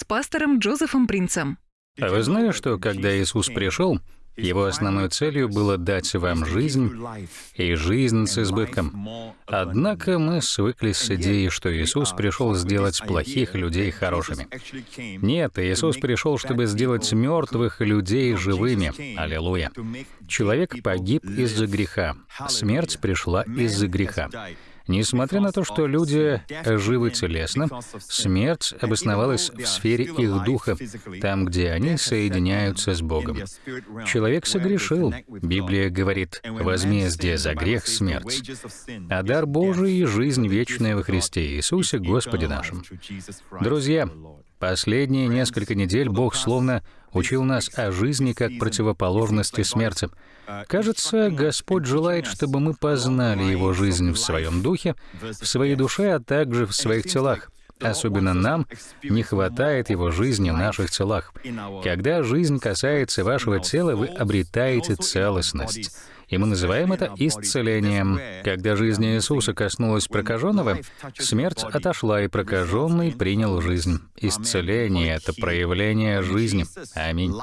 с пастором Джозефом Принцем. А вы знали, что когда Иисус пришел, его основной целью было дать вам жизнь и жизнь с избытком. Однако мы свыклись с идеей, что Иисус пришел сделать плохих людей хорошими. Нет, Иисус пришел, чтобы сделать мертвых людей живыми. Аллилуйя. Человек погиб из-за греха. Смерть пришла из-за греха. Несмотря на то, что люди живы телесно, смерть обосновалась в сфере их духа, там, где они соединяются с Богом. Человек согрешил. Библия говорит, возмездие за грех — смерть. А дар Божий — жизнь вечная во Христе Иисусе, Господе нашем. Друзья, последние несколько недель Бог словно учил нас о жизни как противоположности смерти. Кажется, Господь желает, чтобы мы познали Его жизнь в своем духе, в своей душе, а также в своих телах. Особенно нам не хватает его жизни в наших телах. Когда жизнь касается вашего тела, вы обретаете целостность. И мы называем это исцелением. Когда жизнь Иисуса коснулась прокаженного, смерть отошла, и прокаженный принял жизнь. Исцеление — это проявление жизни. Аминь.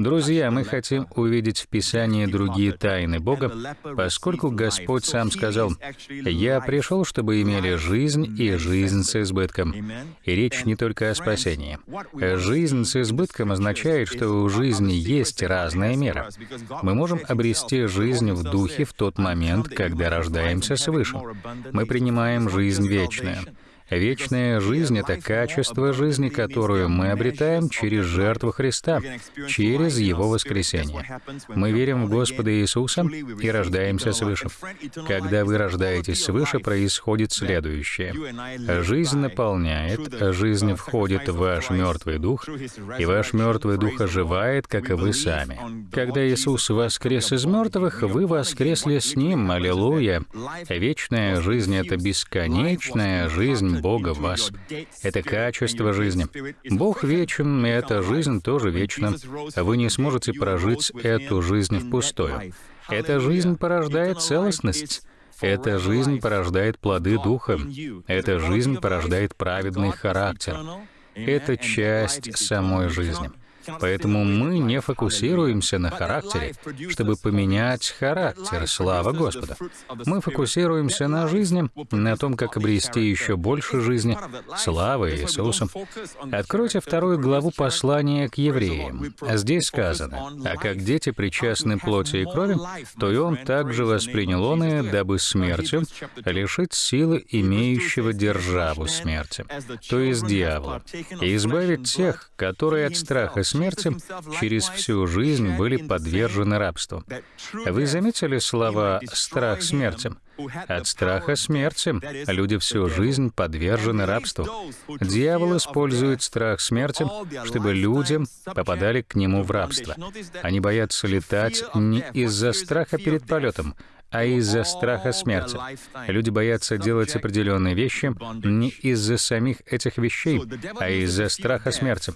Друзья, мы хотим увидеть в Писании другие тайны Бога, поскольку Господь сам сказал, «Я пришел, чтобы имели жизнь и жизнь с избытком». И речь не только о спасении. Жизнь с избытком означает, что у жизни есть разная мера. Мы можем обрести жизнь в духе в тот момент, когда рождаемся свыше. Мы принимаем жизнь вечную. Вечная жизнь — это качество жизни, которую мы обретаем через жертву Христа, через Его воскресение. Мы верим в Господа Иисуса и рождаемся свыше. Когда вы рождаетесь свыше, происходит следующее. Жизнь наполняет, жизнь входит в ваш мертвый дух, и ваш мертвый дух оживает, как и вы сами. Когда Иисус воскрес из мертвых, вы воскресли с Ним, аллилуйя. Вечная жизнь — это бесконечная жизнь Бога в вас. Это качество жизни. Бог вечен, и эта жизнь тоже вечна. Вы не сможете прожить эту жизнь впустую. Эта жизнь порождает целостность. Эта жизнь порождает плоды Духа. Эта жизнь порождает праведный характер. Это часть самой жизни. Поэтому мы не фокусируемся на характере, чтобы поменять характер, слава Господа. Мы фокусируемся на жизни, на том, как обрести еще больше жизни, славы Иисусу. Откройте вторую главу послания к евреям. Здесь сказано, «А как дети причастны плоти и крови, то и он также воспринял он и, дабы смертью лишить силы имеющего державу смерти, то есть дьявола, и избавить тех, которые от страха смерти через всю жизнь были подвержены рабству. Вы заметили слова «страх смерти»? От страха смерти люди всю жизнь подвержены рабству. Дьявол использует страх смерти, чтобы люди попадали к нему в рабство. Они боятся летать не из-за страха перед полетом, а из-за страха смерти. Люди боятся делать определенные вещи не из-за самих этих вещей, а из-за страха смерти.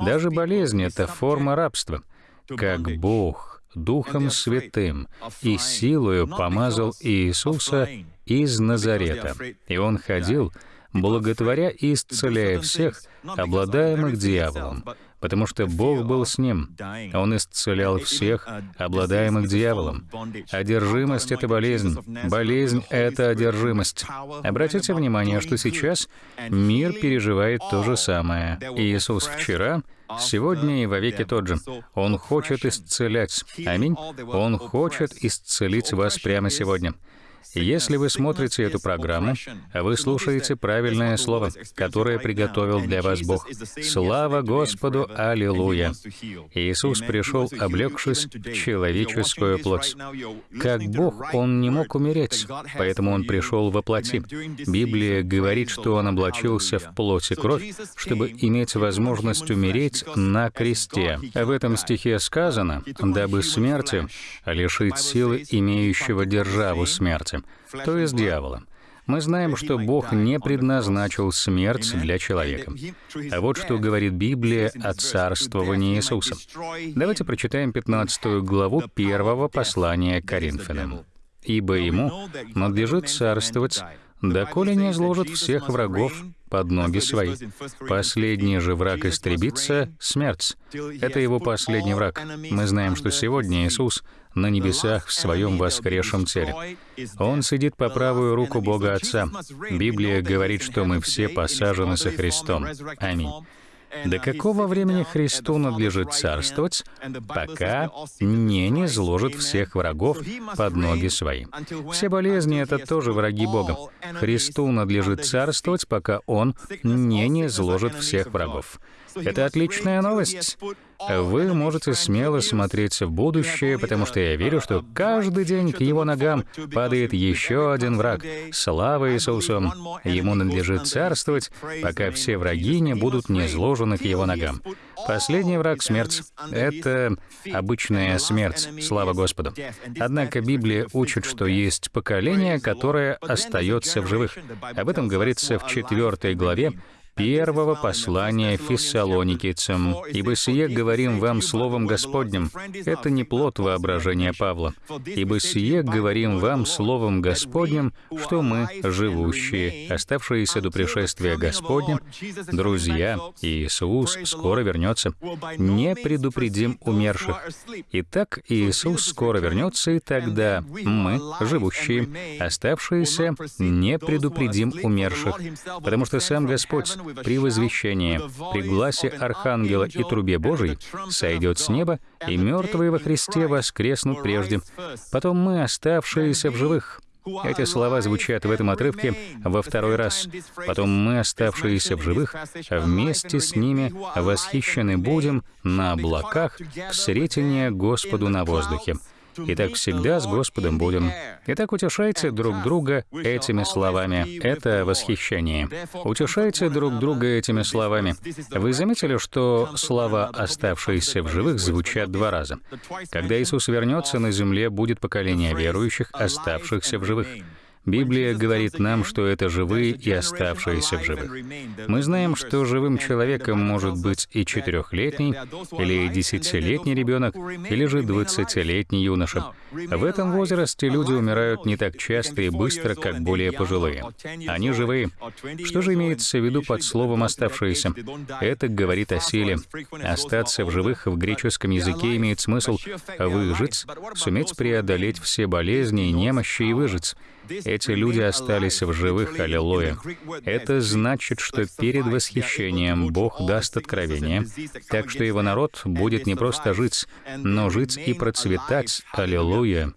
Даже болезнь — это форма рабства. Как Бог Духом Святым и силою помазал Иисуса из Назарета, и Он ходил, благотворя и исцеляя всех, обладаемых дьяволом, потому что Бог был с ним. Он исцелял всех, обладаемых дьяволом. Одержимость — это болезнь. Болезнь — это одержимость. Обратите внимание, что сейчас мир переживает то же самое. Иисус вчера, сегодня и вовеки тот же. Он хочет исцелять. Аминь. Он хочет исцелить вас прямо сегодня. Если вы смотрите эту программу, вы слушаете правильное слово, которое приготовил для вас Бог. Слава Господу, Аллилуйя! Иисус пришел, облегшись в человеческую плоть. Как Бог, Он не мог умереть, поэтому Он пришел во плоти. Библия говорит, что Он облачился в плоть и кровь, чтобы иметь возможность умереть на кресте. В этом стихе сказано, «Дабы смерти лишить силы имеющего державу смерти» то есть дьявола. Мы знаем, что Бог не предназначил смерть для человека. А вот что говорит Библия о царствовании Иисуса. Давайте прочитаем 15 главу первого послания Коринфянам. «Ибо ему надлежит царствовать доколе не изложит всех врагов под ноги свои. Последний же враг истребится — смерть. Это его последний враг. Мы знаем, что сегодня Иисус на небесах в своем воскресшем теле. Он сидит по правую руку Бога Отца. Библия говорит, что мы все посажены со Христом. Аминь. До какого времени Христу надлежит царствовать, пока не не зложит всех врагов под ноги свои? Все болезни — это тоже враги Бога. Христу надлежит царствовать, пока Он не не зложит всех врагов. Это отличная новость. Вы можете смело смотреть в будущее, потому что я верю, что каждый день к его ногам падает еще один враг. Слава Иисусу! Ему надлежит царствовать, пока все враги не будут низложены к его ногам. Последний враг — смерть. Это обычная смерть, слава Господу. Однако Библия учит, что есть поколение, которое остается в живых. Об этом говорится в четвертой главе первого послания фессалоникийцам, «Ибо сие говорим вам словом Господним». Это не плод воображения Павла. «Ибо сие говорим вам словом Господним, что мы, живущие, оставшиеся до пришествия Господня, друзья, Иисус скоро вернется, не предупредим умерших. Итак, Иисус скоро вернется, и тогда мы, живущие, оставшиеся, не предупредим умерших, потому что сам Господь при возвещении, при гласе Архангела и трубе Божией сойдет с неба, и мертвые во Христе воскреснут прежде. Потом мы, оставшиеся в живых, эти слова звучат в этом отрывке во второй раз. Потом мы, оставшиеся в живых, вместе с ними восхищены будем на облаках в сретение Господу на воздухе. И так всегда с Господом будем. Итак, утешайте друг друга этими словами. Это восхищение. Утешайте друг друга этими словами. Вы заметили, что слова «оставшиеся в живых» звучат два раза. Когда Иисус вернется, на земле будет поколение верующих, оставшихся в живых. Библия говорит нам, что это живые и оставшиеся в живых. Мы знаем, что живым человеком может быть и четырехлетний, или десятилетний ребенок, или же двадцатилетний юноша. В этом возрасте люди умирают не так часто и быстро, как более пожилые. Они живые. Что же имеется в виду под словом «оставшиеся»? Это говорит о силе. Остаться в живых в греческом языке имеет смысл выжить, суметь преодолеть все болезни и немощи и выжить. Эти люди остались в живых, аллилуйя. Это значит, что перед восхищением Бог даст откровение, так что его народ будет не просто жить, но жить и процветать, аллилуйя.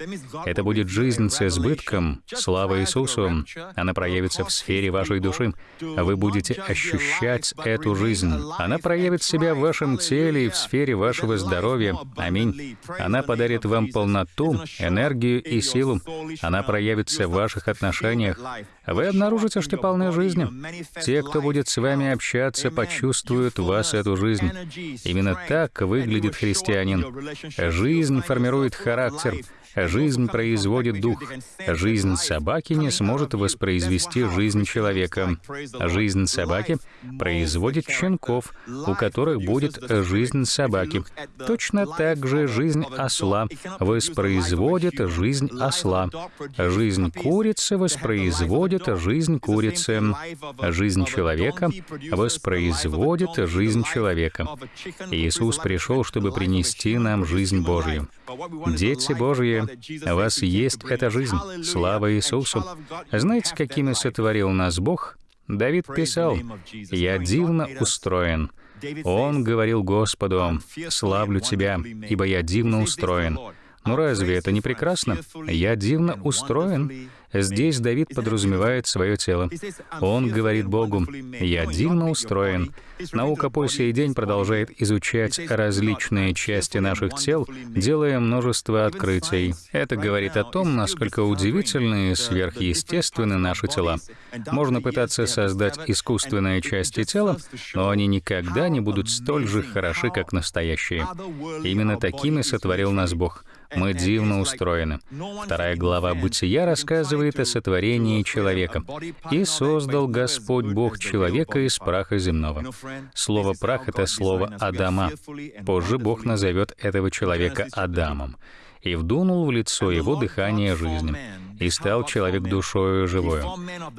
Это будет жизнь с избытком, слава Иисусу. Она проявится в сфере вашей души. Вы будете ощущать эту жизнь. Она проявит себя в вашем теле и в сфере вашего здоровья. Аминь. Она подарит вам полноту, энергию и силу. Она проявится в ваших отношениях, вы обнаружите, что полны жизни. Те, кто будет с вами общаться, почувствуют вас эту жизнь. Именно так выглядит христианин. Жизнь формирует характер. Жизнь производит дух. Жизнь собаки не сможет воспроизвести жизнь человека. Жизнь собаки производит щенков, у которых будет жизнь собаки. Точно так же жизнь осла воспроизводит жизнь осла. Жизнь курицы воспроизводит жизнь курицы. Жизнь человека воспроизводит жизнь человека. Иисус пришел, чтобы принести нам жизнь Божью. Дети Божьи, у вас есть эта жизнь. Слава Иисусу. Знаете, какими сотворил нас Бог? Давид писал, «Я дивно устроен». Он говорил Господу, «Славлю Тебя, ибо я дивно устроен». Ну разве это не прекрасно? Я дивно устроен. Здесь Давид подразумевает свое тело. Он говорит Богу, «Я дивно устроен». Наука по сей день продолжает изучать различные части наших тел, делая множество открытий. Это говорит о том, насколько удивительны и сверхъестественны наши тела. Можно пытаться создать искусственные части тела, но они никогда не будут столь же хороши, как настоящие. Именно такими сотворил нас Бог — мы дивно устроены. Вторая глава Бытия рассказывает о сотворении человека. «И создал Господь Бог человека из праха земного». Слово «прах» — это слово «Адама». Позже Бог назовет этого человека Адамом. «И вдунул в лицо его дыхание жизни, и стал человек душою живою.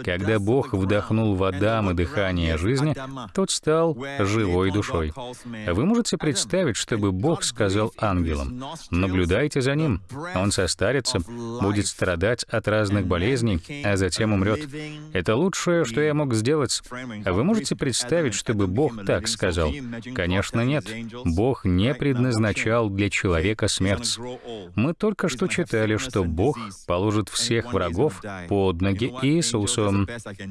Когда Бог вдохнул в Адама дыхание жизни, тот стал живой душой. Вы можете представить, чтобы Бог сказал ангелам, «Наблюдайте за ним, он состарится, будет страдать от разных болезней, а затем умрет». Это лучшее, что я мог сделать. Вы можете представить, чтобы Бог так сказал? Конечно, нет. Бог не предназначал для человека смерть. Мы только что читали, что Бог положит всех врагов под ноги Иисусу,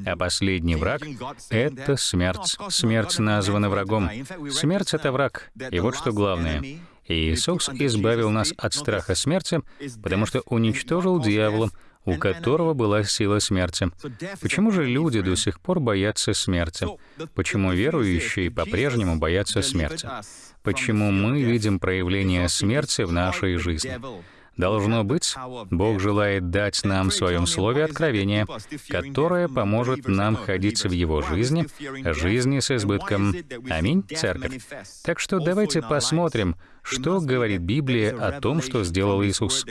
а последний враг — это смерть. Смерть названа врагом. Смерть — это враг. И вот что главное. Иисус избавил нас от страха смерти, потому что уничтожил дьявола, у которого была сила смерти. Почему же люди до сих пор боятся смерти? Почему верующие по-прежнему боятся смерти? Почему мы видим проявление смерти в нашей жизни? Должно быть, Бог желает дать нам в Своем Слове откровение, которое поможет нам ходить в Его жизни, жизни с избытком. Аминь, Церковь. Так что давайте посмотрим, что говорит Библия о том, что сделал Иисус.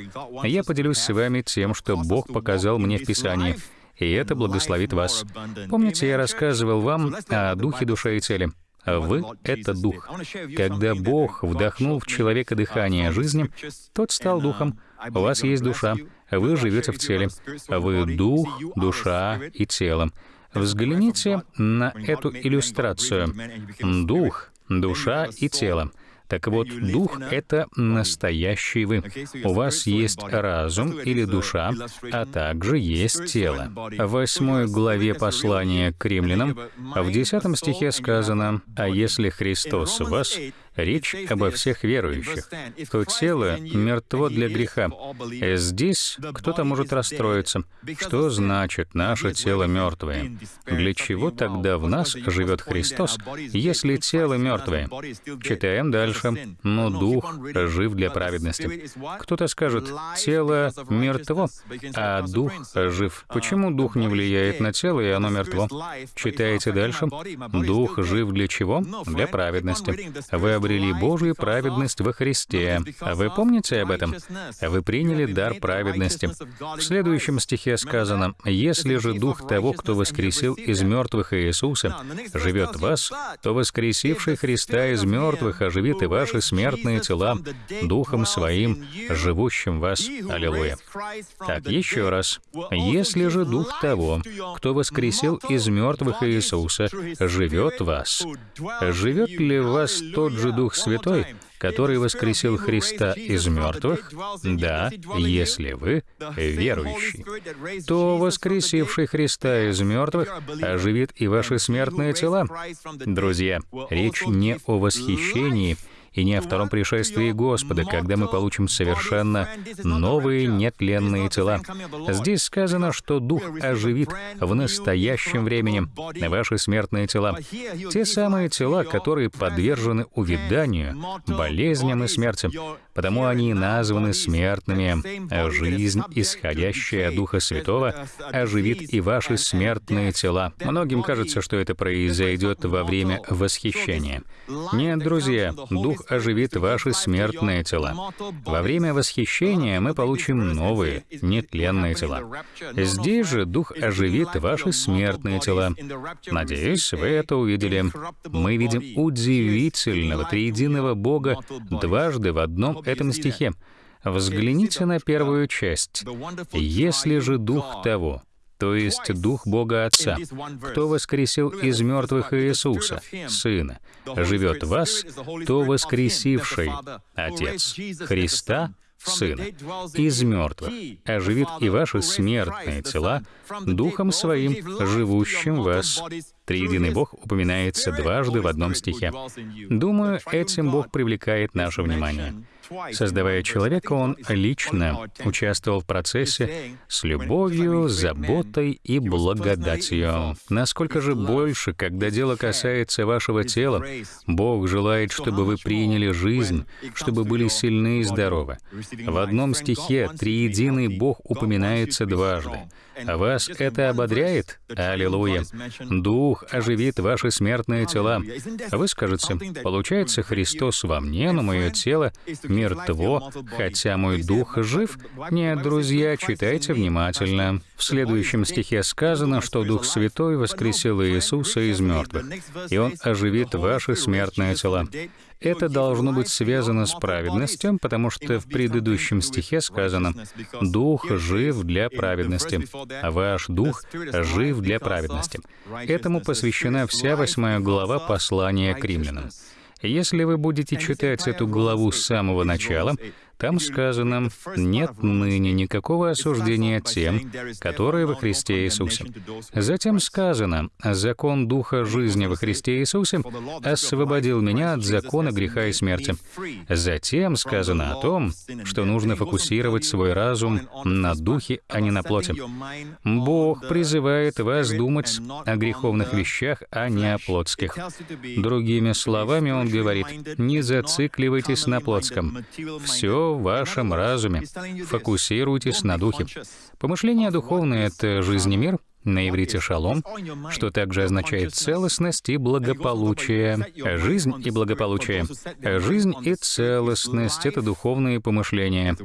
Я поделюсь с вами тем, что Бог показал мне в Писании, и это благословит вас. Помните, я рассказывал вам о духе, душе и теле. Вы — это дух. Когда Бог вдохнул в человека дыхание жизни, тот стал духом. У вас есть душа, вы живете в теле. Вы дух, душа и тело. Взгляните на эту иллюстрацию. Дух, душа и тело. Так вот, дух — это настоящий вы. У вас есть разум или душа, а также есть тело. В восьмой главе послания к римлянам в десятом стихе сказано, «А если Христос в вас, Речь обо всех верующих, то тело мертво для греха. И здесь кто-то может расстроиться. Что значит наше тело мертвое? Для чего тогда в нас живет Христос, если тело мертвое? Читаем дальше. Но дух жив для праведности. Кто-то скажет, тело мертво, а дух жив. Почему дух не влияет на тело, и оно мертво? Читаете дальше. Дух жив для чего? Для праведности. Вы обрели Божию праведность во Христе. Вы помните об этом? Вы приняли дар праведности. В следующем стихе сказано, «Если же Дух того, кто воскресил из мертвых Иисуса, живет в вас, то воскресивший Христа из мертвых оживит и ваши смертные тела Духом Своим, живущим в вас». Аллилуйя. Так, еще раз. «Если же Дух того, кто воскресил из мертвых Иисуса, живет в вас, живет ли в вас тот же Дух Святой, который воскресил Христа из мертвых, да, если вы верующий, то воскресивший Христа из мертвых оживит и ваши смертные тела. Друзья, речь не о восхищении и не о втором пришествии Господа, когда мы получим совершенно новые нетленные тела. Здесь сказано, что Дух оживит в настоящем времени ваши смертные тела. Те самые тела, которые подвержены увяданию, болезням и смерти. Потому они названы смертными. Жизнь, исходящая от Духа Святого, оживит и ваши смертные тела. Многим кажется, что это произойдет во время восхищения. Нет, друзья, Дух оживит ваши смертные тела. Во время восхищения мы получим новые, нетленные тела. Здесь же Дух оживит ваши смертные тела. Надеюсь, вы это увидели. Мы видим удивительного триединого Бога дважды в одном этом стихе. Взгляните на первую часть. «Если же Дух того, то есть Дух Бога Отца, кто воскресил из мертвых Иисуса, Сына, живет в вас, то воскресивший Отец Христа, Сына, из мертвых, оживит и ваши смертные тела Духом Своим, живущим в вас. Триединый Бог упоминается дважды в одном стихе. Думаю, этим Бог привлекает наше внимание. Создавая человека, он лично участвовал в процессе с любовью, заботой и благодатью. Насколько же больше, когда дело касается вашего тела, Бог желает, чтобы вы приняли жизнь, чтобы были сильны и здоровы. В одном стихе триединый Бог упоминается дважды. Вас это ободряет? Аллилуйя. Дух оживит ваши смертные тела. Вы скажете, получается, Христос во мне, но мое тело мертво, хотя мой дух жив? Нет, друзья, читайте внимательно. В следующем стихе сказано, что Дух Святой воскресил Иисуса из мертвых, и Он оживит ваши смертные тела. Это должно быть связано с праведностью, потому что в предыдущем стихе сказано «Дух жив для праведности», а ваш дух жив для праведности. Этому посвящена вся восьмая глава послания к римлянам. Если вы будете читать эту главу с самого начала, там сказано, нет ныне никакого осуждения тем, которые во Христе Иисусе. Затем сказано, закон Духа жизни во Христе Иисусе освободил меня от закона греха и смерти. Затем сказано о том, что нужно фокусировать свой разум на Духе, а не на плоти. Бог призывает вас думать о греховных вещах, а не о плотских. Другими словами, Он говорит, не зацикливайтесь на плотском. Все в вашем разуме. Фокусируйтесь на духе. Помышление духовное — это жизнь и мир, на иврите «шалом», что также означает целостность и благополучие. Жизнь и благополучие. Жизнь и целостность — это духовные помышления.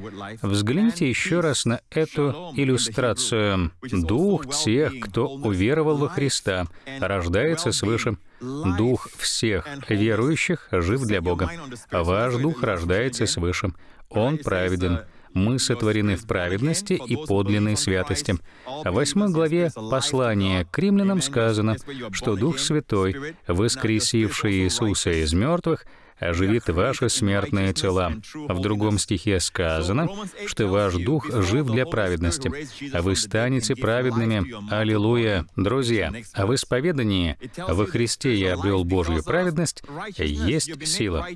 Взгляните еще раз на эту иллюстрацию. Дух тех, кто уверовал во Христа, рождается свыше. Дух всех верующих жив для Бога. Ваш дух рождается свыше. Он праведен. Мы сотворены в праведности и подлинной святости. В восьмой главе послания к римлянам сказано, что Дух Святой, воскресивший Иисуса из мертвых, оживит ваши смертные тела. В другом стихе сказано, что ваш дух жив для праведности, а вы станете праведными. Аллилуйя! Друзья, а в исповедании «Во Христе я обрел Божью праведность» есть сила.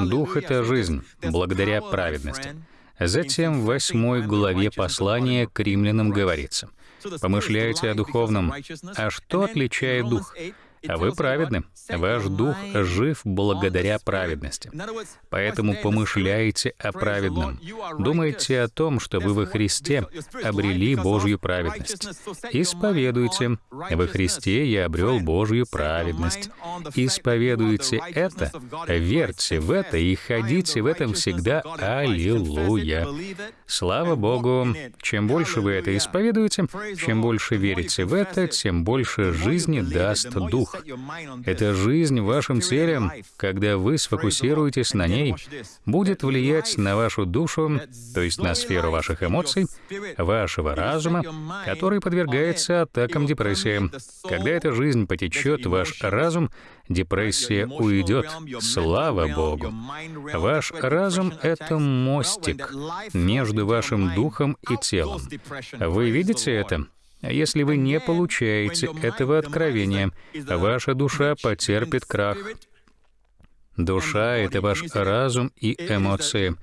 Дух — это жизнь, благодаря праведности. Затем в восьмой главе послания к римлянам говорится, «Помышляйте о духовном. А что отличает дух? А вы праведны. Ваш дух жив благодаря праведности. Поэтому помышляйте о праведном. Думайте о том, что вы во Христе обрели Божью праведность. Исповедуйте. Во Христе я обрел Божью праведность. Исповедуйте это, верьте в это и ходите в этом всегда. Аллилуйя. Слава Богу. Чем больше вы это исповедуете, чем больше верите в это, тем больше жизни даст Дух. Эта жизнь в вашем теле, когда вы сфокусируетесь на ней, будет влиять на вашу душу, то есть на сферу ваших эмоций, вашего разума, который подвергается атакам депрессии. Когда эта жизнь потечет ваш разум, депрессия уйдет. Слава Богу! Ваш разум — это мостик между вашим духом и телом. Вы видите это? Если вы не получаете этого откровения, ваша душа потерпит крах. Душа — это ваш разум и эмоции.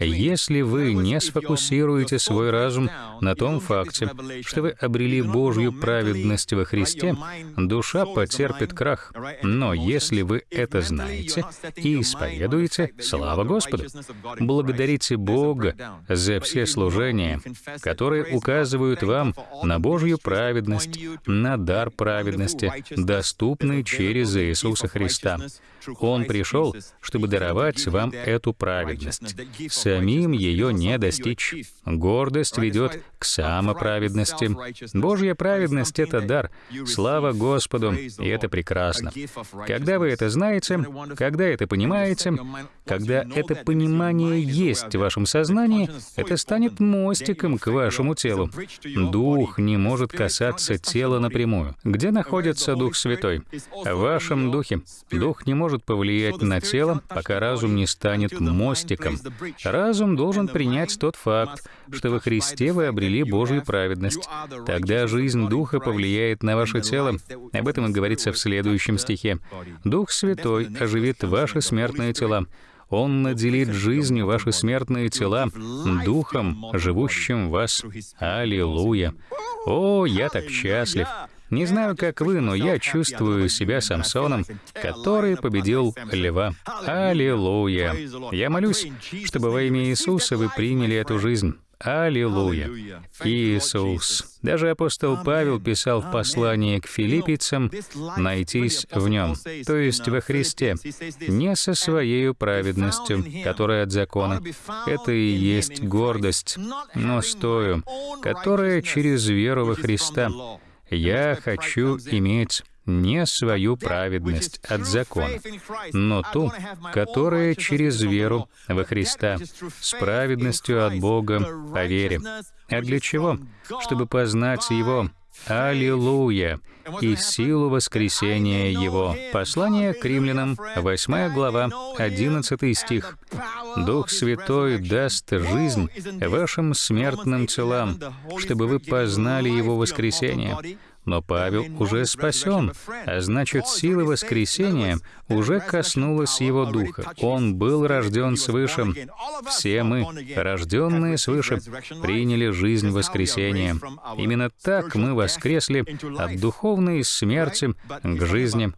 Если вы не сфокусируете свой разум на том факте, что вы обрели Божью праведность во Христе, душа потерпит крах. Но если вы это знаете и исповедуете, слава Господу! Благодарите Бога за все служения, которые указывают вам на Божью праведность, на дар праведности, доступный через Иисуса Христа. Он пришел, чтобы даровать вам эту праведность. Самим ее не достичь. Гордость ведет к самоправедности. Божья праведность — это дар. Слава Господу, и это прекрасно. Когда вы это знаете, когда это понимаете, когда это понимание есть в вашем сознании, это станет мостиком к вашему телу. Дух не может касаться тела напрямую. Где находится Дух Святой? В вашем духе. Дух не может повлиять на тело, пока разум не станет мостиком. Разум должен принять тот факт, что во Христе вы обрели Божью праведность. Тогда жизнь Духа повлияет на ваше тело. Об этом и говорится в следующем стихе. «Дух Святой оживит ваши смертные тела». Он наделит жизнью ваши смертные тела, Духом, живущим в вас. Аллилуйя! О, я так счастлив! Не знаю, как вы, но я чувствую себя Самсоном, который победил льва. Аллилуйя! Я молюсь, чтобы во имя Иисуса вы приняли эту жизнь. Аллилуйя! Иисус. Даже апостол Павел писал в послании к филиппийцам «найтись в Нем», то есть во Христе, не со своей праведностью, которая от закона. Это и есть гордость, но стою, которая через веру во Христа. Я хочу иметь не свою праведность от закона, но ту, которая через веру во Христа, с праведностью от Бога по вере. А для чего? Чтобы познать Его, Аллилуйя! И силу воскресения Его. Послание к римлянам, 8 глава, 11 стих. Дух Святой даст жизнь вашим смертным телам, чтобы вы познали Его воскресение, но Павел уже спасен, а значит, сила воскресения уже коснулась его духа. Он был рожден свыше. Все мы, рожденные свыше, приняли жизнь воскресения. Именно так мы воскресли от духовной смерти к жизни.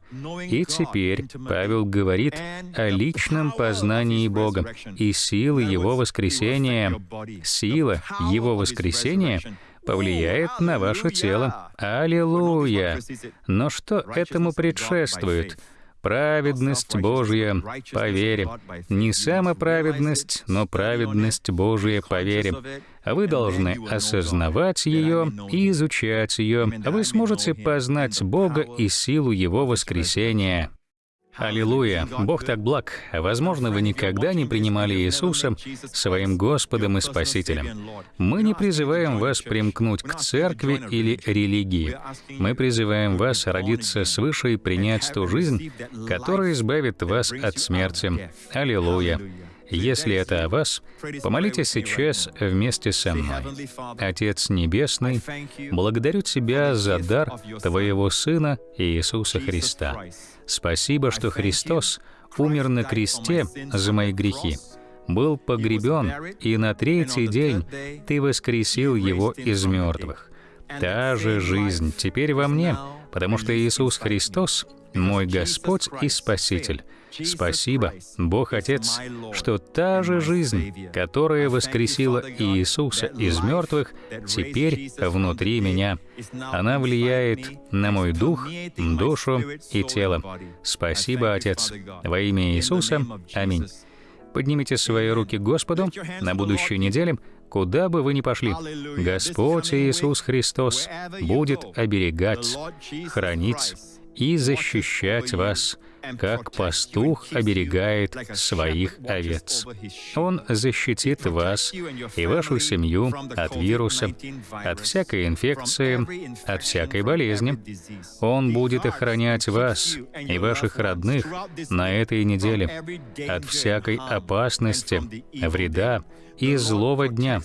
И теперь Павел говорит о личном познании Бога и силы Его воскресения. Сила Его воскресения — повлияет на ваше тело. Аллилуйя! Но что этому предшествует? Праведность Божья по вере. Не сама праведность, но праведность Божья по вере. Вы должны осознавать ее и изучать ее. Вы сможете познать Бога и силу Его воскресения. Аллилуйя! Бог так благ. Возможно, вы никогда не принимали Иисуса своим Господом и Спасителем. Мы не призываем вас примкнуть к церкви или религии. Мы призываем вас родиться свыше и принять ту жизнь, которая избавит вас от смерти. Аллилуйя! Если это о вас, помолитесь сейчас вместе со мной. Отец Небесный, благодарю Тебя за дар Твоего Сына Иисуса Христа. Спасибо, что Христос умер на кресте за мои грехи, был погребен, и на третий день Ты воскресил Его из мертвых. Та же жизнь теперь во мне, потому что Иисус Христос — мой Господь и Спаситель — Спасибо, Бог Отец, что та же жизнь, которая воскресила Иисуса из мертвых, теперь внутри меня. Она влияет на мой дух, душу и тело. Спасибо, Отец. Во имя Иисуса. Аминь. Поднимите свои руки к Господу на будущей неделе, куда бы вы ни пошли. Господь Иисус Христос будет оберегать, хранить и защищать вас как пастух оберегает своих овец. Он защитит вас и вашу семью от вируса, от всякой инфекции, от всякой болезни. Он будет охранять вас и ваших родных на этой неделе от всякой опасности, вреда и злого дня.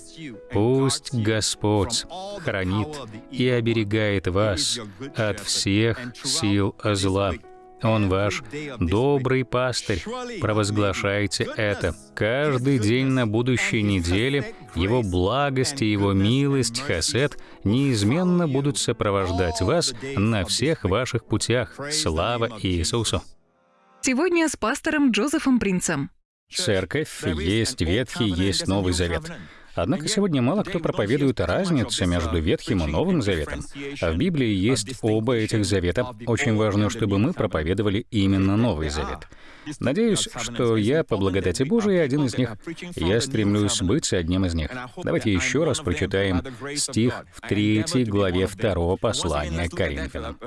Пусть Господь хранит и оберегает вас от всех сил зла. Он ваш добрый пастырь. Провозглашайте это. Каждый день на будущей неделе Его благость и Его милость, хасет, неизменно будут сопровождать вас на всех ваших путях. Слава Иисусу! Сегодня с пастором Джозефом Принцем. Церковь есть Ветхий, есть Новый Завет. Однако сегодня мало кто проповедует разницу между Ветхим и Новым Заветом. А в Библии есть оба этих завета. Очень важно, чтобы мы проповедовали именно Новый Завет. Надеюсь, что я, по благодати Божией, один из них. Я стремлюсь быть одним из них. Давайте еще раз прочитаем стих в третьей главе второго послания к Коринфянам.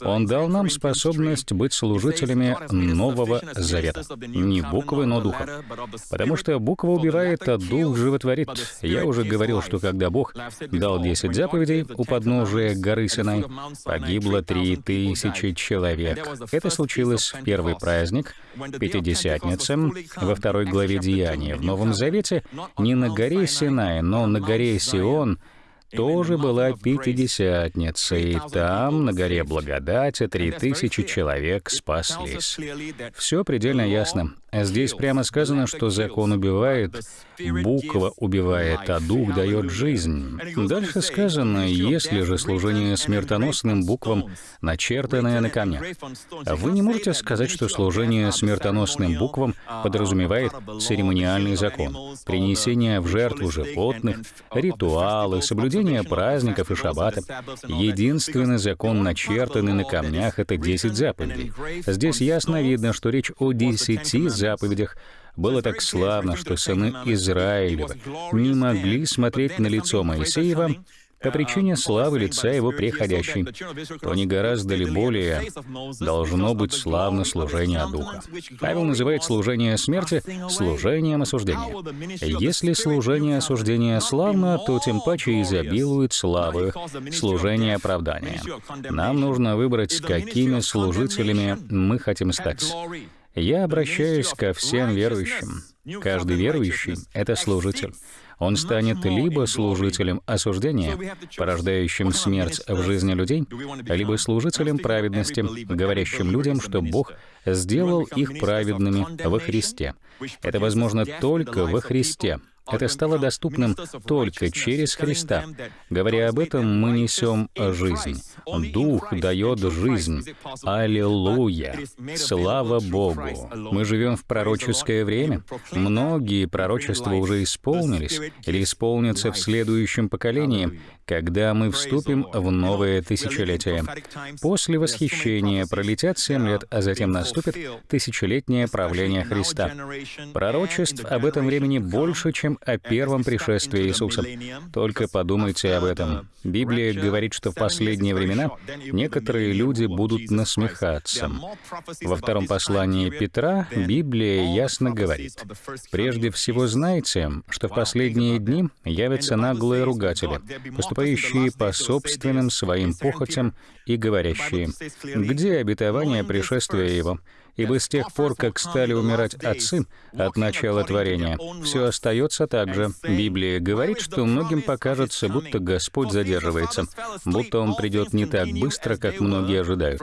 Он дал нам способность быть служителями Нового Завета. Не буквы, но духа. Потому что буква убивает, а дух животворит. Я уже говорил, что когда Бог дал десять заповедей у подножия горы Синай, погибло три тысячи человек. Это случилось в первый праздник — Пятидесятница во второй главе Деяния в Новом Завете не на горе Синай, но на горе Сион тоже была Пятидесятница, и там, на горе Благодати, три тысячи человек спаслись. Все предельно ясно. Здесь прямо сказано, что закон убивает, буква убивает, а дух дает жизнь. Дальше сказано, если же служение смертоносным буквам, начертанное на камнях. Вы не можете сказать, что служение смертоносным буквам подразумевает церемониальный закон, принесение в жертву животных, ритуалы, соблюдение праздников и шаббата. Единственный закон, начертанный на камнях, — это 10 заповедей. Здесь ясно видно, что речь о десяти заповедях. Было так славно, что сыны Израилева не могли смотреть на лицо Моисеева по причине славы лица его приходящей, то не гораздо ли более должно быть славно служение Духа. Павел называет служение смерти служением осуждения. Если служение осуждения славно, то тем паче изобилует славы служение оправдания. Нам нужно выбрать, какими служителями мы хотим стать. Я обращаюсь ко всем верующим. Каждый верующий — это служитель. Он станет либо служителем осуждения, порождающим смерть в жизни людей, либо служителем праведности, говорящим людям, что Бог сделал их праведными во Христе. Это возможно только во Христе. Это стало доступным только через Христа. Говоря об этом, мы несем жизнь. Дух дает жизнь. Аллилуйя! Слава Богу! Мы живем в пророческое время. Многие пророчества уже исполнились или исполнятся в следующем поколении, когда мы вступим в новое тысячелетие. После восхищения пролетят семь лет, а затем наступит тысячелетнее правление Христа. Пророчеств об этом времени больше, чем о первом пришествии Иисуса. Только подумайте об этом. Библия говорит, что в последние времена некоторые люди будут насмехаться. Во втором послании Петра Библия ясно говорит, «Прежде всего знайте, что в последние дни явятся наглые ругатели, поступающие по собственным своим похотям и говорящие, «Где обетование пришествия Его?» Ибо с тех пор, как стали умирать отцы от начала творения, все остается так же. Библия говорит, что многим покажется, будто Господь задерживается, будто Он придет не так быстро, как многие ожидают.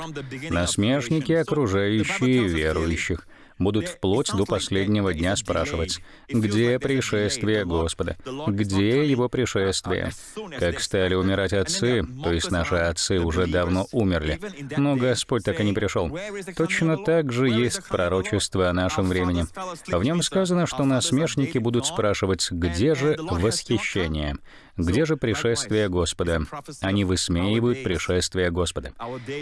Насмешники, окружающие верующих — будут вплоть до последнего дня спрашивать, где пришествие Господа, где Его пришествие. Как стали умирать отцы, то есть наши отцы уже давно умерли, но Господь так и не пришел. Точно так же есть пророчество о нашем времени. В нем сказано, что насмешники будут спрашивать, где же восхищение, где же пришествие Господа? Они высмеивают пришествие Господа.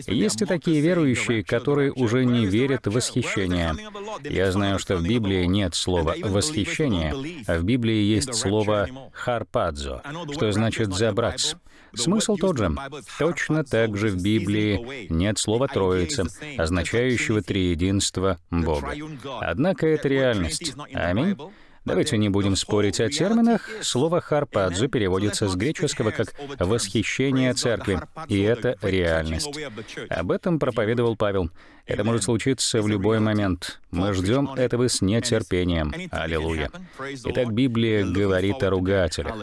Есть и такие верующие, которые уже не верят в восхищение. Я знаю, что в Библии нет слова «восхищение», а в Библии есть слово «харпадзо», что значит «забрать». Смысл тот же. Точно так же в Библии нет слова «троица», означающего триединство Бога. Однако это реальность. Аминь. Давайте не будем спорить о терминах. Слово «харпадзу» переводится с греческого как «восхищение церкви», и это реальность. Об этом проповедовал Павел. Это может случиться в любой момент. Мы ждем этого с нетерпением. Аллилуйя. Итак, Библия говорит о ругателях.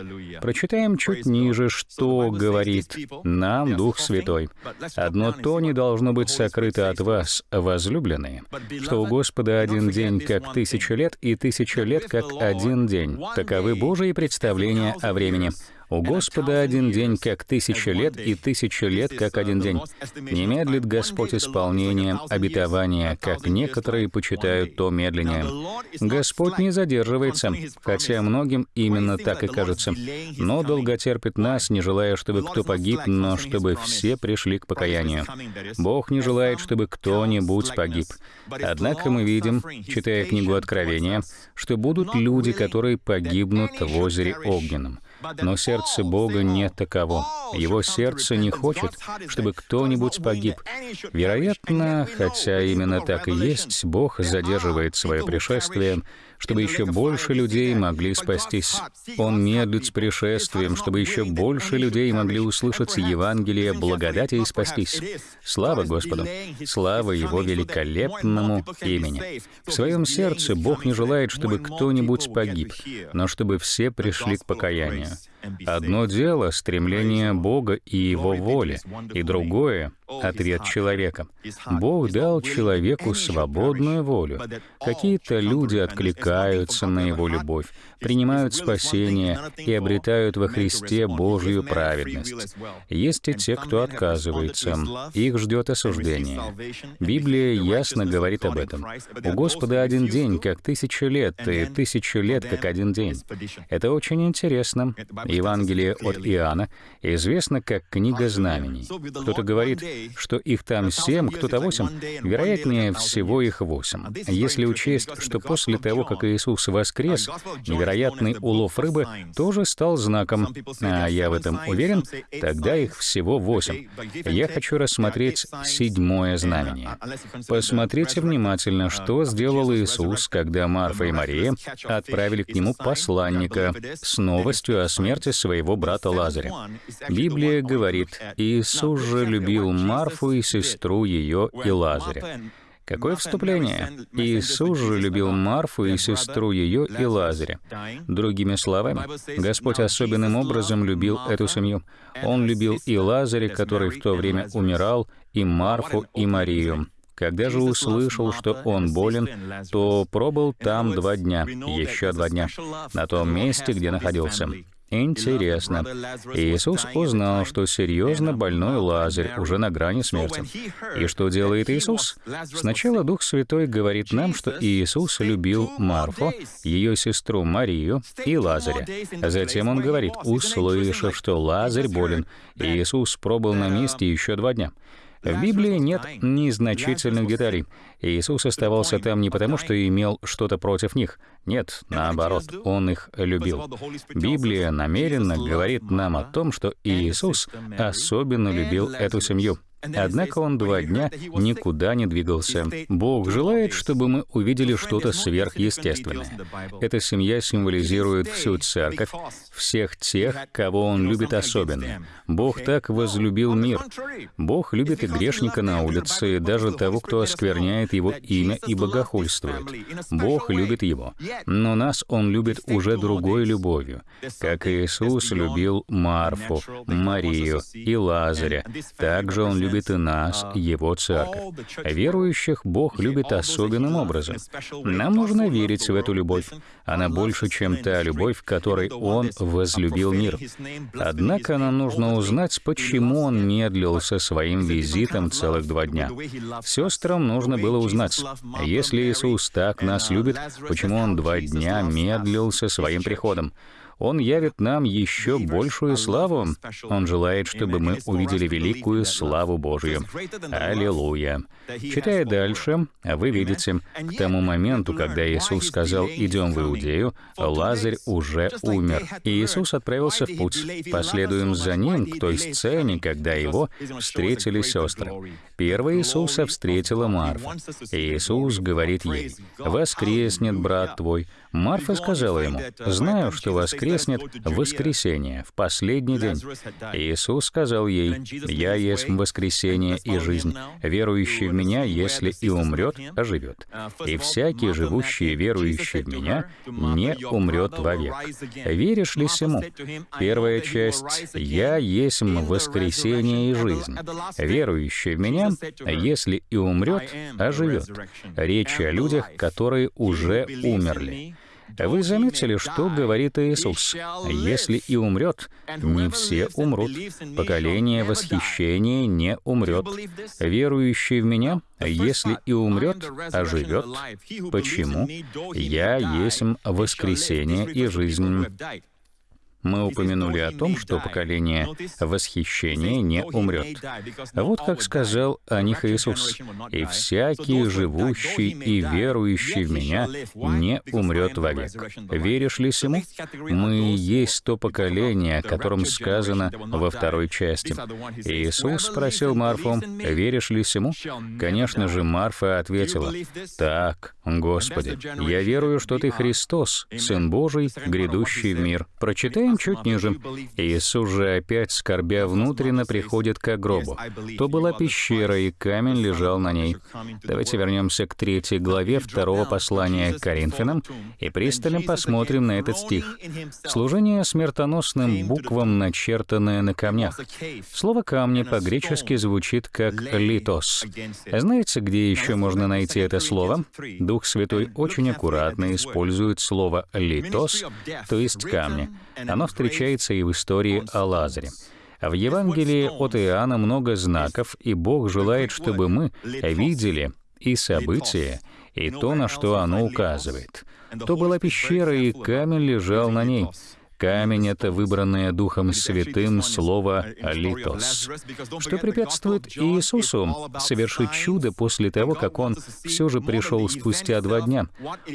Прочитаем чуть ниже, что говорит нам Дух Святой. «Одно то не должно быть сокрыто от вас, возлюбленные, что у Господа один день как тысяча лет, и тысяча лет как один день. Таковы Божьи представления о времени». У Господа один день как тысяча лет, и тысяча лет как один день. Не медлит Господь исполнением обетования, как некоторые почитают то медленнее. Господь не задерживается, хотя многим именно так и кажется, но долготерпит нас, не желая, чтобы кто погиб, но чтобы все пришли к покаянию. Бог не желает, чтобы кто-нибудь погиб. Однако мы видим, читая книгу Откровения, что будут люди, которые погибнут в озере Огненном. Но сердце Бога не таково. Его сердце не хочет, чтобы кто-нибудь погиб. Вероятно, хотя именно так и есть, Бог задерживает свое пришествие, чтобы еще больше людей могли спастись. Он медлит с пришествием, чтобы еще больше людей могли услышать Евангелие благодати и спастись. Слава Господу! Слава Его великолепному имени! В своем сердце Бог не желает, чтобы кто-нибудь погиб, но чтобы все пришли к покаянию. Одно дело — стремление Бога и Его воли, и другое — ответ человека. Бог дал человеку свободную волю. Какие-то люди откликаются на Его любовь, принимают спасение и обретают во Христе Божью праведность. Есть и те, кто отказывается. Их ждет осуждение. Библия ясно говорит об этом. У Господа один день, как тысяча лет, и тысячу лет, как один день. Это очень интересно. Евангелие от Иоанна известно как книга знамений. Кто-то говорит, что их там семь, кто-то восемь. Вероятнее всего их восемь. Если учесть, что после того, как Иисус воскрес, невероятный улов рыбы тоже стал знаком, а я в этом уверен, тогда их всего восемь. Я хочу рассмотреть седьмое знамение. Посмотрите внимательно, что сделал Иисус, когда Марфа и Мария отправили к нему посланника с новостью о смерти своего брата Лазаря. Библия говорит, Иисус же любил Марфу и сестру ее и Лазаря. Какое вступление? Иисус же любил Марфу и сестру ее и Лазаря. Другими словами, Господь особенным образом любил эту семью. Он любил и Лазаря, который в то время умирал, и Марфу, и Марию. Когда же услышал, что он болен, то пробыл там два дня, еще два дня, на том месте, где находился. Интересно. Иисус узнал, что серьезно больной Лазарь уже на грани смерти. И что делает Иисус? Сначала Дух Святой говорит нам, что Иисус любил Марфу, ее сестру Марию и Лазаря. Затем Он говорит, услышав, что Лазарь болен, Иисус пробыл на месте еще два дня. В Библии нет незначительных деталей. Иисус оставался там не потому, что имел что-то против них. Нет, наоборот, Он их любил. Библия намеренно говорит нам о том, что Иисус особенно любил эту семью. Однако он два дня никуда не двигался. Бог желает, чтобы мы увидели что-то сверхъестественное. Эта семья символизирует всю церковь, всех тех, кого Он любит особенно. Бог так возлюбил мир. Бог любит и грешника на улице, и даже того, кто оскверняет Его имя и богохульствует. Бог любит его. Но нас Он любит уже другой любовью, как Иисус любил Марфу, Марию и Лазаря. Также Он любит и нас, Его церковь. Верующих Бог любит особенным образом. Нам нужно верить в эту любовь. Она больше, чем та любовь, которой Он возлюбил мир. Однако нам нужно узнать, почему он медлил со своим визитом целых два дня. Сестрам нужно было узнать, если Иисус так нас любит, почему он два дня медлил со своим приходом. Он явит нам еще большую славу. Он желает, чтобы мы увидели великую славу Божию. Аллилуйя. Читая дальше, вы видите, к тому моменту, когда Иисус сказал «идем в Иудею», Лазарь уже умер. И Иисус отправился в путь. Последуем за ним к той сцене, когда его встретили сестры. Первая Иисуса встретила Марфа. Иисус говорит ей, «Воскреснет брат твой». Марфа сказала ему, «Знаю, что воскреснет в воскресенье, в последний день». Иисус сказал ей, «Я есть воскресение и жизнь. Верующий в Меня, если и умрет, оживет. И всякий, живущий и верующий в Меня, не умрет вовек. Веришь ли сему?» Первая часть «Я есть воскресение и жизнь. Верующий в Меня, если и умрет, оживет». Речь о людях, которые уже умерли. Вы заметили, что говорит Иисус? «Если и умрет, не все умрут. Поколение восхищения не умрет. Верующий в Меня, если и умрет, оживет. Почему? Я есть воскресение и жизнь». Мы упомянули о том, что поколение восхищения не умрет. Вот как сказал о них Иисус. «И всякий, живущий и верующий в Меня, не умрет вовек». Веришь ли сему? Мы есть то поколение, о котором сказано во второй части. Иисус спросил Марфу, «Веришь ли сему?» Конечно же, Марфа ответила, «Так, Господи, я верую, что Ты Христос, Сын Божий, грядущий в мир». Прочитаем Чуть ниже. Иисус же опять, скорбя внутренно, приходит к гробу. То была пещера, и камень лежал на ней. Давайте вернемся к третьей главе второго послания к Коринфянам и пристально посмотрим на этот стих. Служение смертоносным буквам, начертанное на камнях. Слово «камни» по-гречески звучит как «литос». Знаете, где еще можно найти это слово? Дух Святой очень аккуратно использует слово «литос», то есть «камни». Оно встречается и в истории о Лазаре. В Евангелии от Иоанна много знаков, и Бог желает, чтобы мы видели и события, и то, на что оно указывает. То была пещера, и камень лежал на ней. Камень — это выбранное Духом Святым слово «литос», что препятствует Иисусу совершить чудо после того, как Он все же пришел спустя два дня.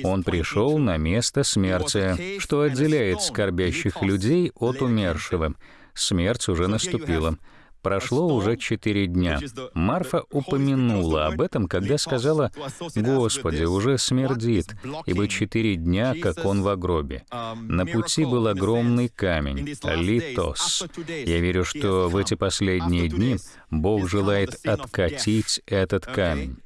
Он пришел на место смерти, что отделяет скорбящих людей от умершего. Смерть уже наступила. Прошло уже четыре дня. Марфа упомянула об этом, когда сказала, «Господи, уже смердит, ибо четыре дня, как он в гробе». На пути был огромный камень, литос. Я верю, что в эти последние дни Бог желает откатить этот камень.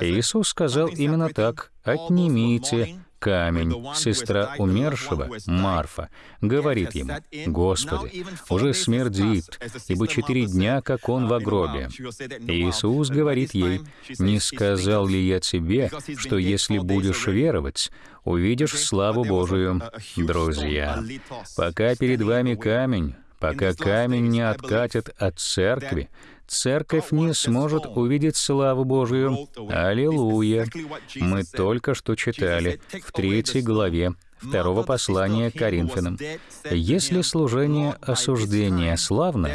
Иисус сказал именно так, «Отнимите камень, сестра умершего, Марфа, говорит ему, «Господи, уже смердит, ибо четыре дня, как он в гробе». Иисус говорит ей, «Не сказал ли я тебе, что если будешь веровать, увидишь славу Божию?» Друзья, пока перед вами камень, пока камень не откатит от церкви, церковь не сможет увидеть славу Божию. Аллилуйя! Мы только что читали в третьей главе второго послания Коринфянам. Если служение осуждения славно,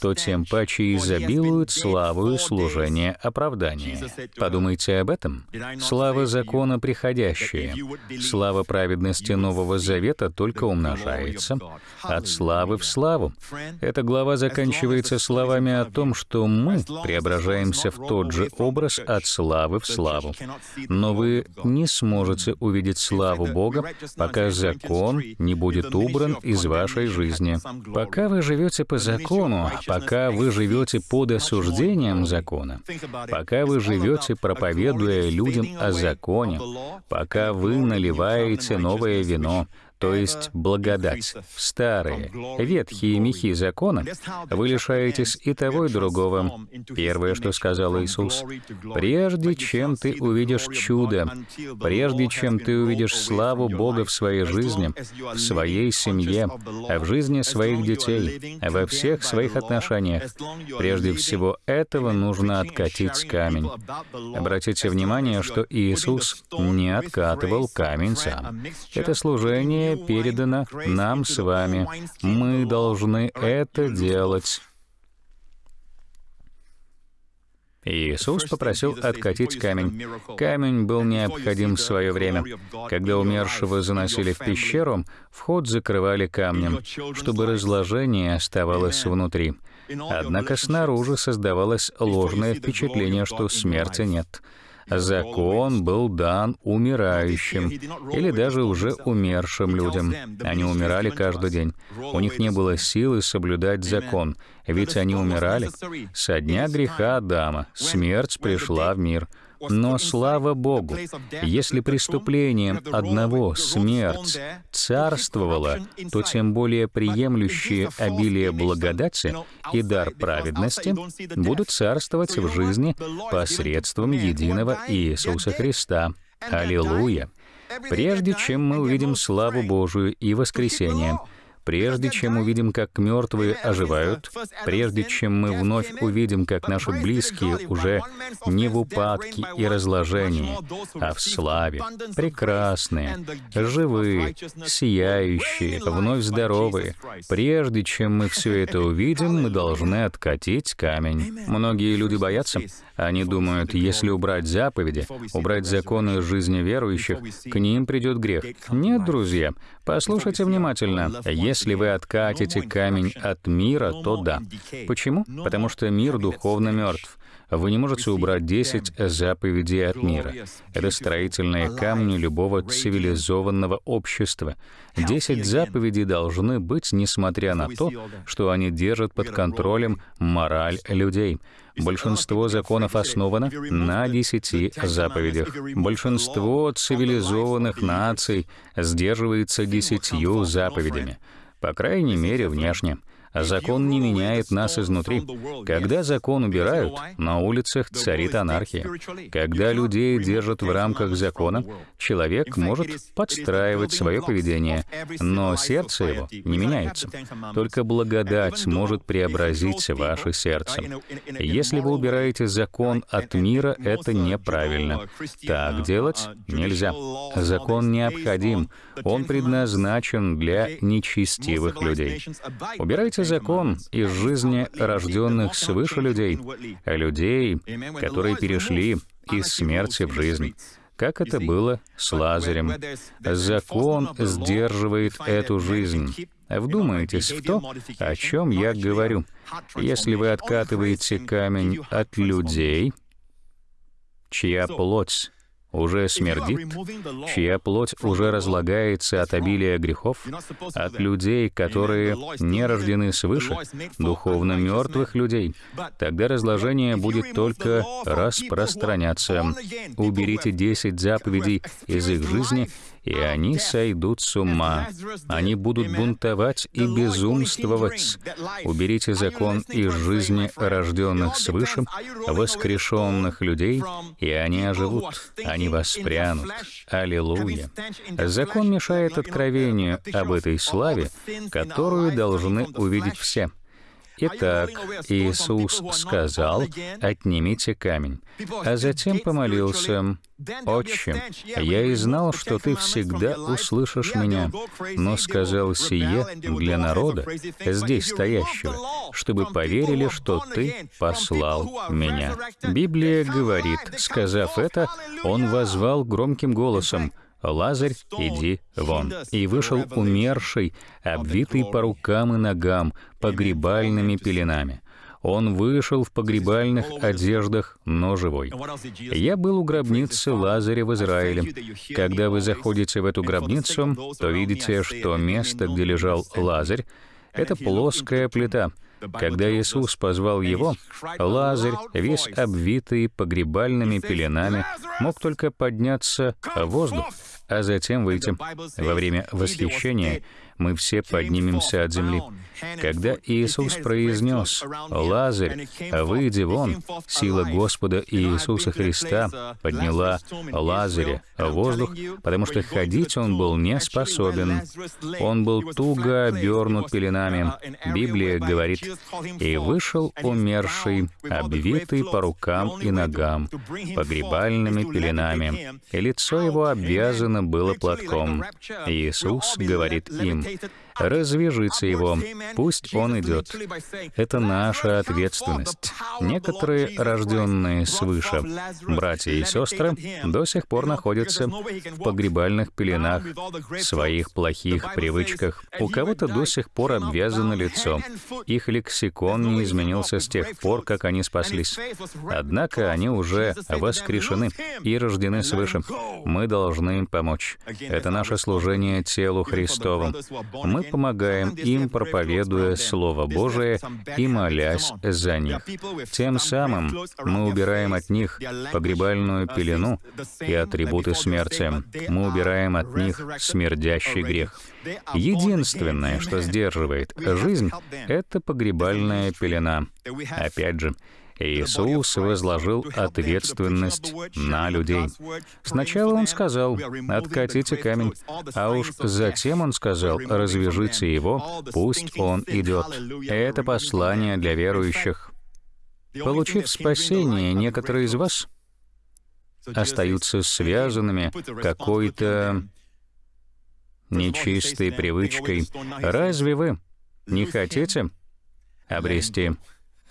то тем паче изобилует славою служение оправдания. Подумайте об этом. Слава закона приходящая, слава праведности Нового Завета только умножается. От славы в славу. Эта глава заканчивается словами о том, что мы преображаемся в тот же образ от славы в славу. Но вы не сможете увидеть славу Бога, пока пока закон не будет убран из вашей жизни. Пока вы живете по закону, пока вы живете под осуждением закона, пока вы живете, проповедуя людям о законе, пока вы наливаете новое вино, то есть благодать, старые, ветхие мехи закона, вы лишаетесь и того, и другого. Первое, что сказал Иисус, «Прежде чем ты увидишь чудо, прежде чем ты увидишь славу Бога в своей жизни, в своей семье, в жизни своих детей, во всех своих отношениях, прежде всего этого нужно откатить камень». Обратите внимание, что Иисус не откатывал камень сам. Это служение передано нам с вами. Мы должны это делать. Иисус попросил откатить камень. Камень был необходим в свое время. Когда умершего заносили в пещеру, вход закрывали камнем, чтобы разложение оставалось внутри. Однако снаружи создавалось ложное впечатление, что смерти нет закон был дан умирающим или даже уже умершим людям. Они умирали каждый день. У них не было силы соблюдать закон, ведь они умирали. Со дня греха Адама смерть пришла в мир — но слава Богу, если преступлением одного смерть царствовала, то тем более приемлющие обилие благодати и дар праведности будут царствовать в жизни посредством единого Иисуса Христа. Аллилуйя! Прежде чем мы увидим славу Божию и воскресение, Прежде чем увидим, как мертвые оживают, прежде чем мы вновь увидим, как наши близкие уже не в упадке и разложении, а в славе, прекрасные, живые, сияющие, вновь здоровые, прежде чем мы все это увидим, мы должны откатить камень. Многие люди боятся, они думают, если убрать заповеди, убрать законы жизни верующих, к ним придет грех. Нет, друзья, послушайте внимательно. Если вы откатите камень от мира, то да. Почему? Потому что мир духовно мертв. Вы не можете убрать 10 заповедей от мира. Это строительные камни любого цивилизованного общества. 10 заповедей должны быть, несмотря на то, что они держат под контролем мораль людей. Большинство законов основано на десяти заповедях. Большинство цивилизованных наций сдерживается десятью заповедями, по крайней мере, внешне. Закон не меняет нас изнутри. Когда закон убирают, на улицах царит анархия. Когда людей держат в рамках закона, человек может подстраивать свое поведение, но сердце его не меняется. Только благодать может преобразить ваше сердце. Если вы убираете закон от мира, это неправильно. Так делать нельзя. Закон необходим. Он предназначен для нечестивых людей. Убирайте это закон из жизни рожденных свыше людей, людей, которые перешли из смерти в жизнь как это было с Лазарем. Закон сдерживает эту жизнь. Вдумайтесь в то, о чем я говорю. Если вы откатываете камень от людей, чья плоть уже смердит, чья плоть уже разлагается от обилия грехов, от людей, которые не рождены свыше, духовно мертвых людей, тогда разложение будет только распространяться. Уберите десять заповедей из их жизни, и они сойдут с ума. Они будут бунтовать и безумствовать. Уберите закон из жизни рожденных свыше, воскрешенных людей, и они оживут, они воспрянут. Аллилуйя. Закон мешает откровению об этой славе, которую должны увидеть все. Итак, Иисус сказал, «Отнимите камень», а затем помолился, «Отче, я и знал, что Ты всегда услышишь меня, но сказал сие для народа, здесь стоящего, чтобы поверили, что Ты послал меня». Библия говорит, сказав это, Он возвал громким голосом, «Лазарь, иди вон!» И вышел умерший, обвитый по рукам и ногам, погребальными пеленами. Он вышел в погребальных одеждах, но живой. Я был у гробницы Лазаря в Израиле. Когда вы заходите в эту гробницу, то видите, что место, где лежал Лазарь, это плоская плита. Когда Иисус позвал его, Лазарь, весь обвитый погребальными пеленами, мог только подняться в воздух а затем выйти. Во время восхищения мы все поднимемся от земли. Когда Иисус произнес «Лазарь, выйди вон», сила Господа Иисуса Христа подняла Лазаря в воздух, потому что ходить он был не способен. Он был туго обернут пеленами. Библия говорит, «И вышел умерший, обвитый по рукам и ногам, погребальными пеленами, и лицо его обвязано было платком». Иисус говорит им, hesitated. Развяжите его, пусть он идет. Это наша ответственность. Некоторые, рожденные свыше, братья и сестры, до сих пор находятся в погребальных пеленах, своих плохих привычках. У кого-то до сих пор обвязано лицо. Их лексикон не изменился с тех пор, как они спаслись. Однако они уже воскрешены и рождены свыше. Мы должны им помочь. Это наше служение телу Христову. Мы помогаем им, проповедуя Слово Божие и молясь за них. Тем самым мы убираем от них погребальную пелену и атрибуты смерти. Мы убираем от них смердящий грех. Единственное, что сдерживает жизнь, это погребальная пелена. Опять же, Иисус возложил ответственность на людей. Сначала Он сказал, «Откатите камень», а уж затем Он сказал, «Развяжите его, пусть он идет». Это послание для верующих. Получив спасение, некоторые из вас остаются связанными какой-то нечистой привычкой. Разве вы не хотите обрести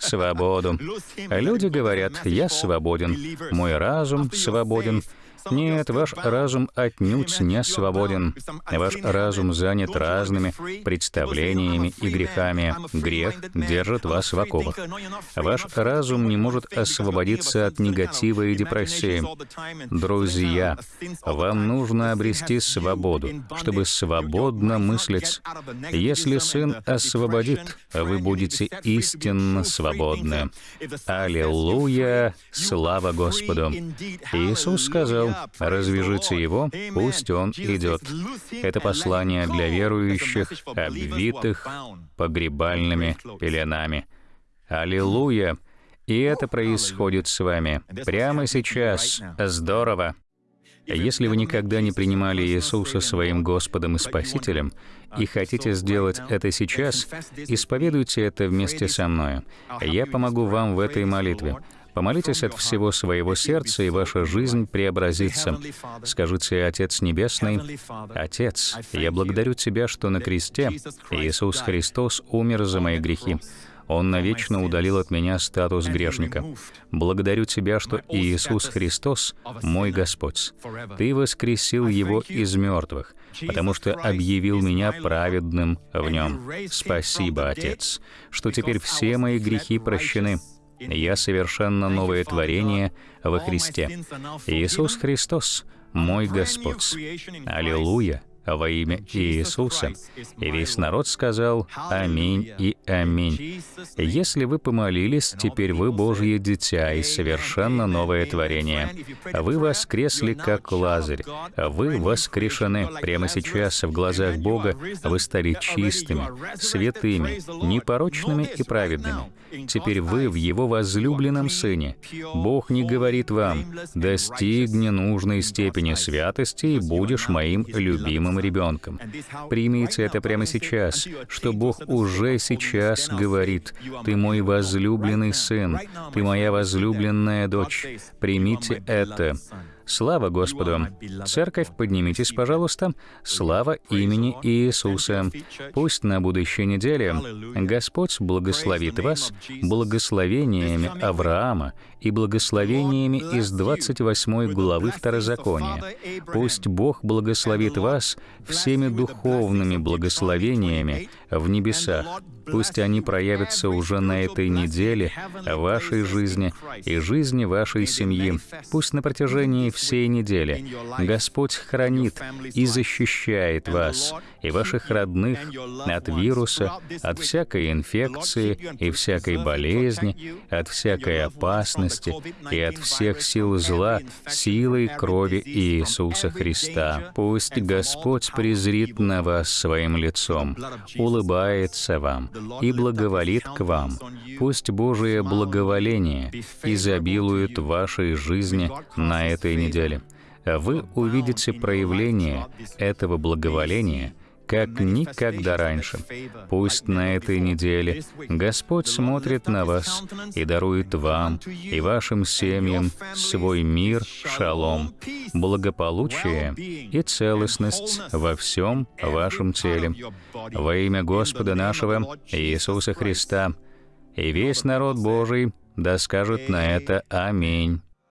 свободу. Люди говорят, я свободен, мой разум свободен, Нет, ваш разум отнюдь не свободен. Ваш разум занят разными представлениями и грехами. Грех держит вас в оковах. Ваш разум не может освободиться от негатива и депрессии. Друзья, вам нужно обрести свободу, чтобы свободно мыслить. Если Сын освободит, вы будете истинно свободны. Аллилуйя! Слава Господу! Иисус сказал, «Развяжите его, пусть он идет». Это послание для верующих, обвитых погребальными пеленами. Аллилуйя! И это происходит с вами прямо сейчас. Здорово! Если вы никогда не принимали Иисуса своим Господом и Спасителем и хотите сделать это сейчас, исповедуйте это вместе со мной. Я помогу вам в этой молитве. Помолитесь от всего своего сердца, и ваша жизнь преобразится. Скажите, Отец Небесный, Отец, я благодарю Тебя, что на кресте Иисус Христос умер за мои грехи. Он навечно удалил от меня статус грешника. Благодарю Тебя, что Иисус Христос — мой Господь. Ты воскресил Его из мертвых, потому что объявил меня праведным в Нем. Спасибо, Отец, что теперь все мои грехи прощены. Я совершенно новое творение во Христе. Иисус Христос — мой Господь. Аллилуйя! во имя Иисуса. И весь народ сказал «Аминь» и «Аминь». Если вы помолились, теперь вы Божье дитя и совершенно новое творение. Вы воскресли, как Лазарь. Вы воскрешены. Прямо сейчас в глазах Бога вы стали чистыми, святыми, непорочными и праведными. Теперь вы в Его возлюбленном Сыне. Бог не говорит вам «достигни нужной степени святости и будешь моим любимым ребенком. Примите это прямо сейчас, что Бог уже сейчас говорит, «Ты мой возлюбленный сын, ты моя возлюбленная дочь». Примите это. Слава Господу! Церковь, поднимитесь, пожалуйста. Слава имени Иисуса. Пусть на будущей неделе Господь благословит вас благословениями Авраама и благословениями из 28 главы Второзакония. Пусть Бог благословит вас всеми духовными благословениями в небесах. Пусть они проявятся уже на этой неделе в вашей жизни и жизни вашей семьи. Пусть на протяжении всей недели Господь хранит и защищает вас и ваших родных от вируса, от всякой инфекции и всякой болезни, от всякой опасности и от всех сил зла силой крови Иисуса Христа. Пусть Господь презрит на вас своим лицом, улыбается вам и благоволит к вам. Пусть Божие благоволение изобилует вашей жизни на этой неделе. Вы увидите проявление этого благоволения — как никогда раньше. Пусть на этой неделе Господь смотрит на вас и дарует вам и вашим семьям свой мир, шалом, благополучие и целостность во всем вашем теле. Во имя Господа нашего Иисуса Христа. И весь народ Божий да скажет на это «Аминь».